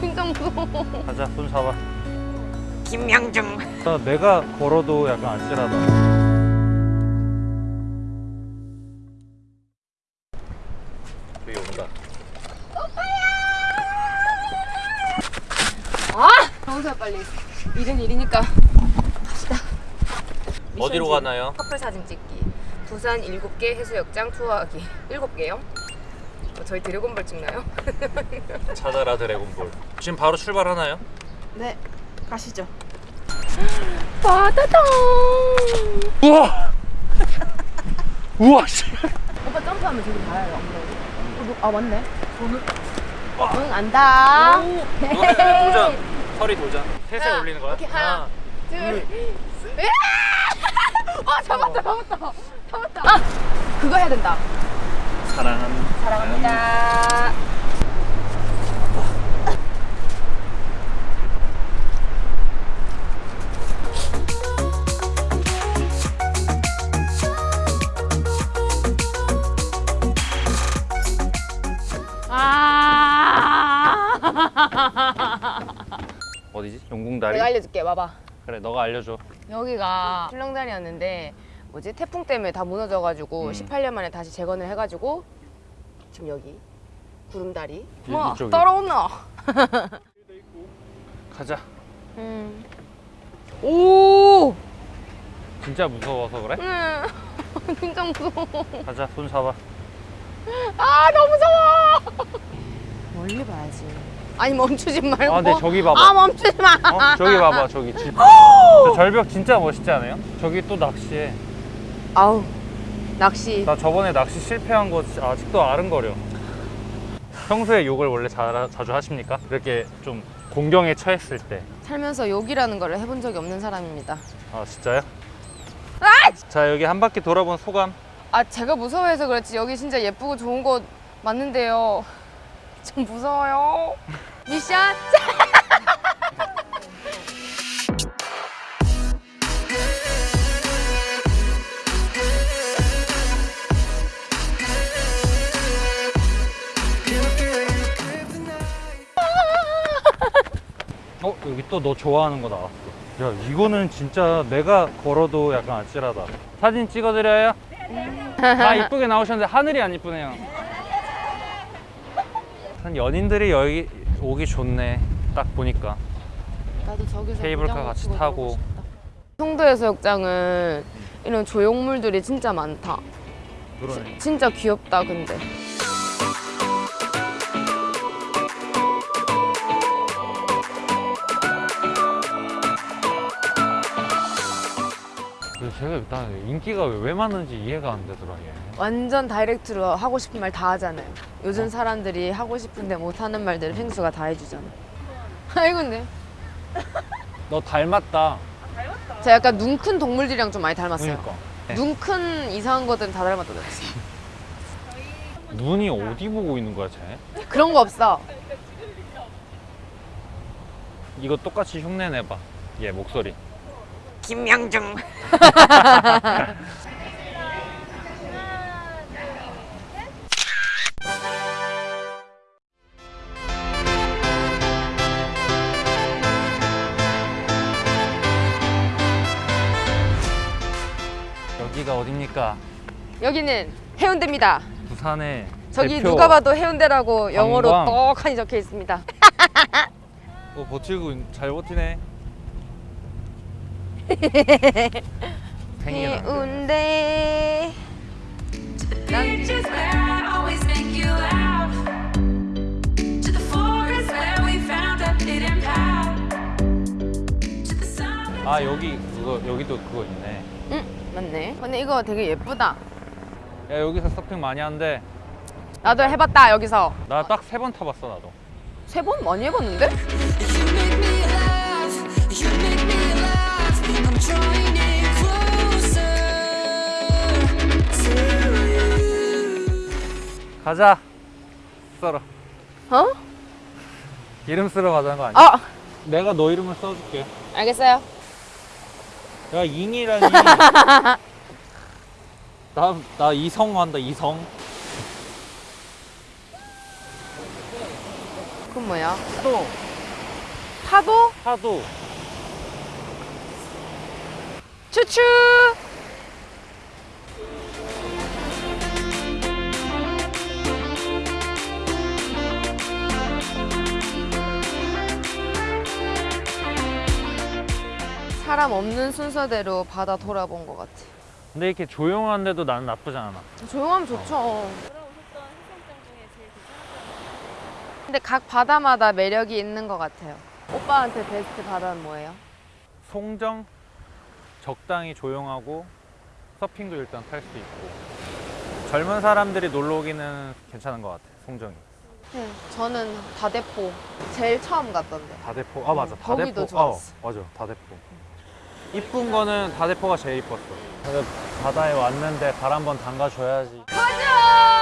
진짜 무서워. 가자 손 잡아 김명중 나 내가 걸어도 약간 아찔하다 여기 온다 아! 정수야 빨리. 일은 일이니까. 어디로 가나요? 커플 사진 찍기. 부산 7개 해수욕장 투어하기. 7개요? 어, 저희 드래곤볼 찍나요? 찾아라 드래곤볼 지금 바로 출발하나요? 네 가시죠 바다다. 우와 우와 씨 오빠 점프하면 저기. 엉덩이. 어, 너- 아 맞네. 손을. 응 안다. 도전 허리 도전 하나, 올리는 거야? 오케이, 하나. 둘. 으아! 아 잡았다 잡았다 잡았다. 아 그거 해야 된다. 사랑합니다 사랑합니다. 아. 어디지? 용궁다리? 내가 알려줄게. 와봐. 그래 너가 알려줘 여기가 출렁다리였는데 뭐지 태풍 때문에 다 무너져가지고 음. 18년 만에 다시 재건을 해가지고 지금 여기 구름다리. 이- 뭐 이쪽이. 따라오나? 가자 음. 오. 진짜 무서워서 그래? 음. 진짜 무서워. 가자 손 잡아 아 너무 무서워. 멀리 봐야지. 아니 멈추지 말고. 아, 근데 저기 봐봐. 아 멈추지 마. 어? 저기 봐봐 저기 진- 저 절벽 진짜 멋있지 않아요? 저기 또 낚시해 아우 낚시. 나 저번에 낚시 실패한 거 아직도 아른거려 평소에 욕을 원래 자, 자주 하십니까? 이렇게 좀 공경에 처했을 때 살면서 욕이라는 걸 해본 적이 없는 사람입니다. 아 진짜요? 자 여기 한 바퀴 돌아본 소감 아 제가 무서워해서 그렇지 여기 진짜 예쁘고 좋은 곳 맞는데요 좀 무서워요 미션 어 여기 또 너 좋아하는 거 나왔어. 야 이거는 진짜 내가 걸어도 약간 아찔하다. 사진 찍어드려요? 다 이쁘게 나오셨는데 하늘이 안 이쁘네요. 한 연인들이 여기 오기 좋네. 딱 보니까. 나도 저기서 케이블카 같이 타고. 놀고 싶다. 송도 해수욕장은 이런 조형물들이 진짜 많다. 그러네. 진짜 귀엽다 근데 제가 일단 인기가 왜, 왜 많은지 이해가 안 되더라 얘. 완전 다이렉트로 하고 싶은 말 다 하잖아요. 요즘 사람들이 하고 싶은데 못하는 말들을 펭수가 다 해주잖아 아이고 근데. 너 닮았다. 제가 약간 눈 큰 동물들이랑 좀 많이 닮았어요. 그러니까. 눈큰 이상한 것들은 다 닮았다 그랬어. 눈이 어디 보고 있는 거야 쟤? 그런 거 없어. 이거 똑같이 흉내 내봐 얘 목소리 김명중 여기가 어딥니까? 여기는 해운대입니다. 부산의 저기 대표 누가 봐도 해운대라고 영어로 관광. 떡하니 적혀 있습니다. 어, 버티고 있- 잘 버티네 해운대. 아 여기 그거 여기도 그거 있네 응 맞네. 근데 이거 되게 예쁘다. 야 여기서 서핑 많이 하는데 나도 해봤다 여기서. 나 딱 세 번 타봤어 나도 세 번 많이 해봤는데? 가자 썰어 어? 이름 쓰러 가자는 거 아니야? 아 내가 너 이름을 써줄게 알겠어요. 야 잉이라니 나, 나 이성 한다 이성 그건 뭐야? 또 파도? 파도 추추! 사람 없는 순서대로 바다 돌아본 것 같아. 근데 이렇게 조용한데도 나는 나쁘지 않아 조용하면 좋죠. 근데 각 바다마다 매력이 있는 것 같아요. 오빠한테 베스트 바다는 뭐예요? 송정 적당히 조용하고 서핑도 일단 탈 수 있고. 젊은 사람들이 놀러 오기는 괜찮은 것 같아 송정이. 네, 저는 다대포 제일 처음 갔던데. 다대포? 아 맞아. 음, 거기도 다대포. 좋았어. 어, 맞아. 다대포. 이쁜 거는 다대포가 제일 이뻤어. 바다에 왔는데 발 한번 담가줘야지. 가자!